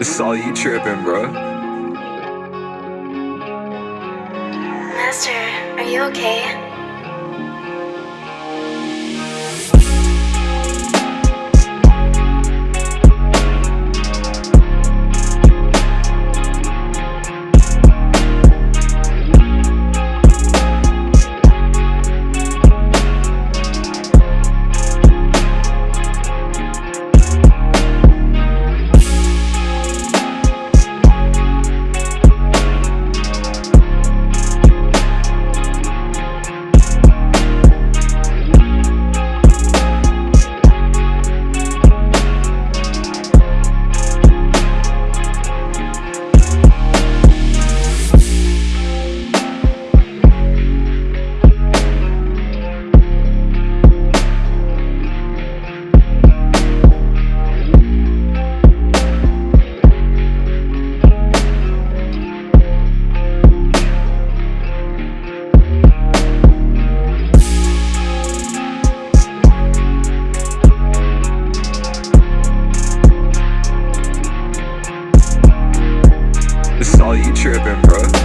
Is all you tripping, bro. Master, are you okay? Tripping, bro.